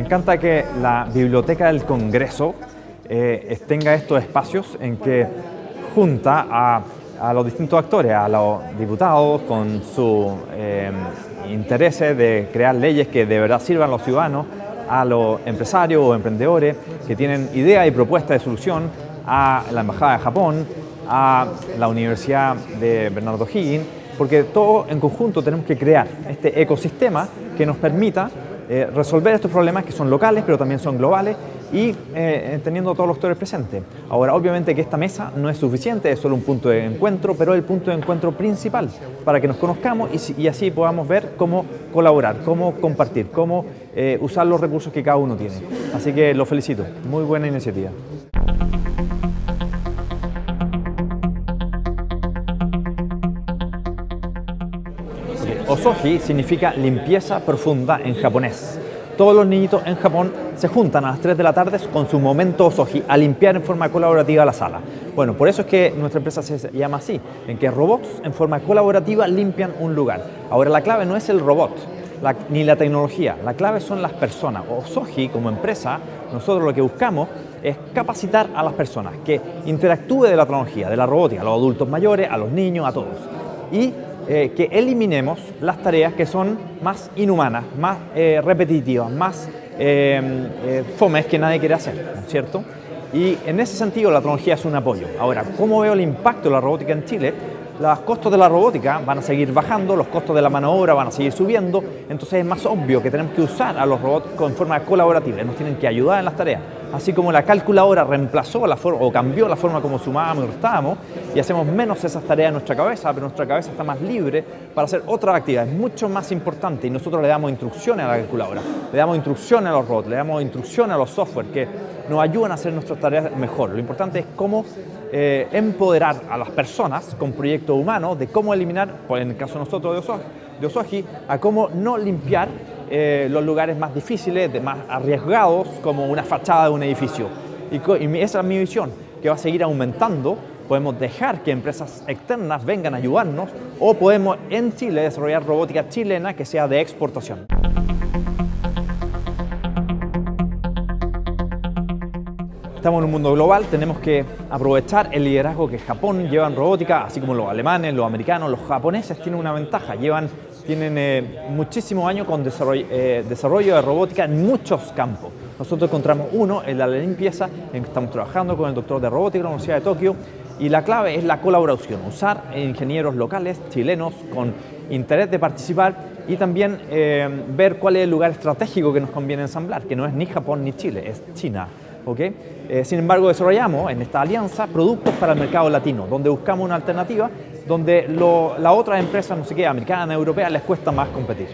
encanta que la Biblioteca del Congreso eh, tenga estos espacios en que junta a, los distintos actores, a los diputados con sus eh, intereses de crear leyes que de verdad sirvan a los ciudadanos, a los empresarios o emprendedores que tienen ideas y propuestas de solución, a la Embajada de Japón, a la Universidad de Bernardo Higgins, porque todos en conjunto tenemos que crear este ecosistema que nos permita eh, resolver estos problemas que son locales pero también son globales y eh, teniendo todos los actores presentes. Ahora, obviamente que esta mesa no es suficiente, es solo un punto de encuentro, pero es el punto de encuentro principal para que nos conozcamos y, así podamos ver cómo colaborar, cómo compartir, cómo eh, usar los recursos que cada uno tiene. Así que lo felicito, muy buena iniciativa. Osoji significa limpieza profunda en japonés. Todos los niñitos en Japón se juntan a las 3 de la tarde con su momento Osoji a limpiar en forma colaborativa la sala. Bueno, por eso es que nuestra empresa se llama así, en que robots en forma colaborativa limpian un lugar. Ahora la clave no es el robot, ni la tecnología, la clave son las personas. Osoji como empresa, nosotros lo que buscamos es capacitar a las personas, que interactúe de la tecnología, de la robótica, a los adultos mayores, a los niños, a todos. Y eh, que eliminemos las tareas que son más inhumanas, más eh, repetitivas, más eh, fomes que nadie quiere hacer, ¿no es cierto? Y en ese sentido la tecnología es un apoyo. Ahora, ¿cómo veo el impacto de la robótica en Chile? Los costos de la robótica van a seguir bajando, los costos de la mano obra van a seguir subiendo, entonces es más obvio que tenemos que usar a los robots en forma colaborativa, nos tienen que ayudar en las tareas así como la calculadora reemplazó la forma o cambió la forma como sumábamos y restábamos y hacemos menos esas tareas en nuestra cabeza, pero nuestra cabeza está más libre para hacer otras actividades mucho más importantes y nosotros le damos instrucciones a la calculadora, le damos instrucciones a los robots, le damos instrucciones a los software que nos ayudan a hacer nuestras tareas mejor. Lo importante es cómo eh, empoderar a las personas con proyectos humanos de cómo eliminar, pues en el caso de nosotros de Osoji, a cómo no limpiar eh, los lugares más difíciles, de más arriesgados, como una fachada de un edificio. Y, y esa es mi visión, que va a seguir aumentando. Podemos dejar que empresas externas vengan a ayudarnos o podemos en Chile desarrollar robótica chilena que sea de exportación. Estamos en un mundo global, tenemos que aprovechar el liderazgo que Japón lleva en robótica, así como los alemanes, los americanos, los japoneses tienen una ventaja, llevan, tienen eh, muchísimos años con desarrollo, eh, desarrollo, de robótica en muchos campos. Nosotros encontramos uno en la limpieza, en que estamos trabajando con el doctor de robótica de la Universidad de Tokio y la clave es la colaboración, usar ingenieros locales, chilenos, con interés de participar y también eh, ver cuál es el lugar estratégico que nos conviene ensamblar, que no es ni Japón ni Chile, es China. Eh, sin embargo, desarrollamos en esta alianza productos para el mercado latino, donde buscamos una alternativa donde las otras empresas, no sé qué, americanas, europeas, les cuesta más competir.